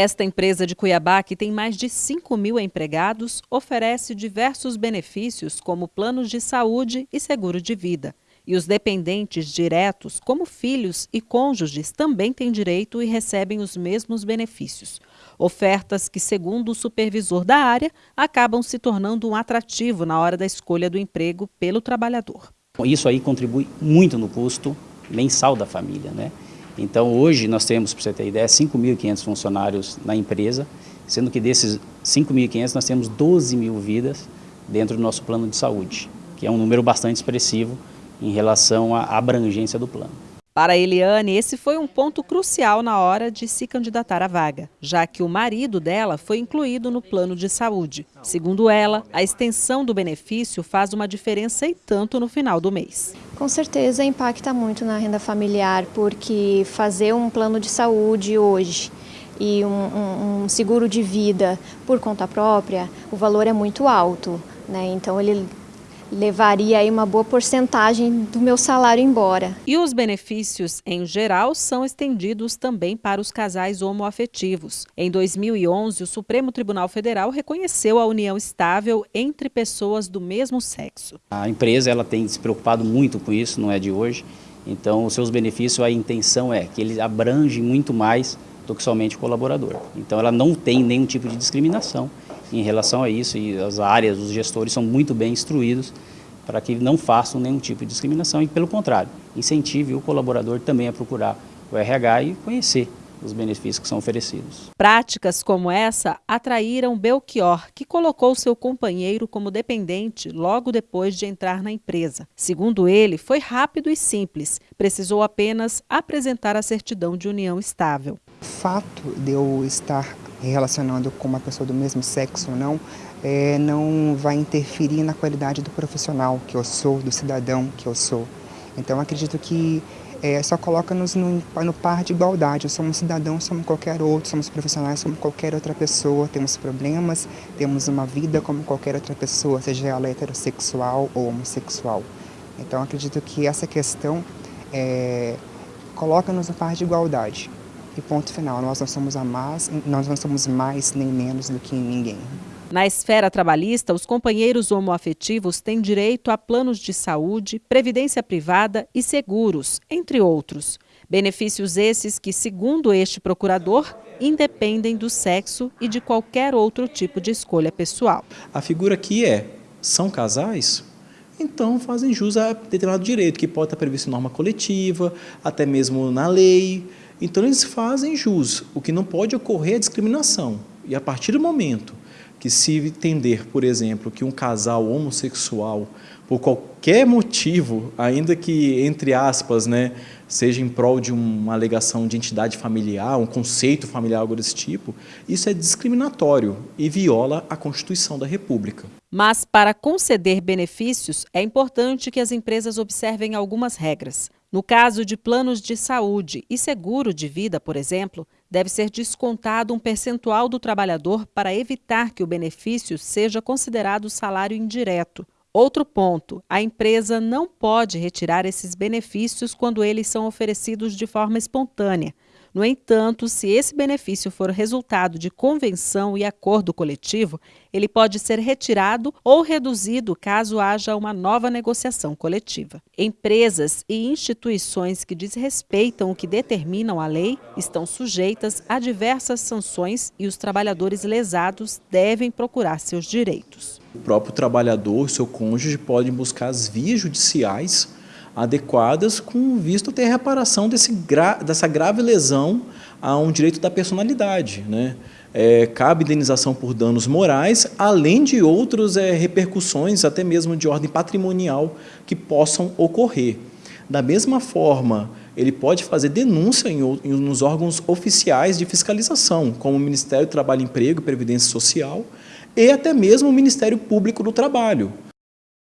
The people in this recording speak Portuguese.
Esta empresa de Cuiabá, que tem mais de 5 mil empregados, oferece diversos benefícios como planos de saúde e seguro de vida. E os dependentes diretos, como filhos e cônjuges, também têm direito e recebem os mesmos benefícios. Ofertas que, segundo o supervisor da área, acabam se tornando um atrativo na hora da escolha do emprego pelo trabalhador. Isso aí contribui muito no custo mensal da família, né? Então hoje nós temos, para você ter ideia, 5.500 funcionários na empresa, sendo que desses 5.500 nós temos 12 mil vidas dentro do nosso plano de saúde, que é um número bastante expressivo em relação à abrangência do plano. Para Eliane, esse foi um ponto crucial na hora de se candidatar à vaga, já que o marido dela foi incluído no plano de saúde. Segundo ela, a extensão do benefício faz uma diferença e tanto no final do mês. Com certeza impacta muito na renda familiar, porque fazer um plano de saúde hoje e um, um, um seguro de vida por conta própria, o valor é muito alto. Né? Então ele levaria aí uma boa porcentagem do meu salário embora. E os benefícios, em geral, são estendidos também para os casais homoafetivos. Em 2011, o Supremo Tribunal Federal reconheceu a união estável entre pessoas do mesmo sexo. A empresa ela tem se preocupado muito com isso, não é de hoje. Então, os seus benefícios, a intenção é que eles abrangem muito mais do que somente o colaborador. Então, ela não tem nenhum tipo de discriminação em relação a isso e as áreas, os gestores são muito bem instruídos para que não façam nenhum tipo de discriminação e, pelo contrário, incentive o colaborador também a procurar o RH e conhecer os benefícios que são oferecidos. Práticas como essa atraíram Belchior, que colocou seu companheiro como dependente logo depois de entrar na empresa. Segundo ele, foi rápido e simples, precisou apenas apresentar a certidão de união estável. O fato de eu estar relacionando com uma pessoa do mesmo sexo ou não, é, não vai interferir na qualidade do profissional que eu sou, do cidadão que eu sou. Então acredito que é, só coloca-nos no, no, par de igualdade. Somos cidadãos, somos qualquer outro, somos profissionais, somos qualquer outra pessoa, temos problemas, temos uma vida como qualquer outra pessoa, seja ela heterossexual ou homossexual. Então acredito que essa questão é, coloca-nos no par de igualdade. E ponto final, nós não somos a mais, nós não somos mais nem menos do que ninguém. Na esfera trabalhista, os companheiros homoafetivos têm direito a planos de saúde, previdência privada e seguros, entre outros. Benefícios esses que, segundo este procurador, independem do sexo e de qualquer outro tipo de escolha pessoal. A figura aqui é, são casais? Então fazem jus a determinado direito, que pode estar previsto em norma coletiva, até mesmo na lei, então eles fazem jus. O que não pode ocorrer é discriminação. E a partir do momento que se entender, por exemplo, que um casal homossexual, por qualquer motivo, ainda que, entre aspas, né, seja em prol de uma alegação de entidade familiar, um conceito familiar, algo desse tipo, isso é discriminatório e viola a Constituição da República. Mas, para conceder benefícios, é importante que as empresas observem algumas regras. No caso de planos de saúde e seguro de vida, por exemplo, deve ser descontado um percentual do trabalhador para evitar que o benefício seja considerado salário indireto. Outro ponto, a empresa não pode retirar esses benefícios quando eles são oferecidos de forma espontânea. No entanto, se esse benefício for resultado de convenção e acordo coletivo, ele pode ser retirado ou reduzido caso haja uma nova negociação coletiva. Empresas e instituições que desrespeitam o que determinam a lei estão sujeitas a diversas sanções e os trabalhadores lesados devem procurar seus direitos. O próprio trabalhador, seu cônjuge, podem buscar as vias judiciais adequadas com visto a ter reparação desse gra dessa grave lesão a um direito da personalidade. Né? É, cabe indenização por danos morais, além de outras é, repercussões, até mesmo de ordem patrimonial, que possam ocorrer. Da mesma forma, ele pode fazer denúncia em, em, nos órgãos oficiais de fiscalização, como o Ministério do Trabalho e Emprego e Previdência Social, e até mesmo o Ministério Público do Trabalho,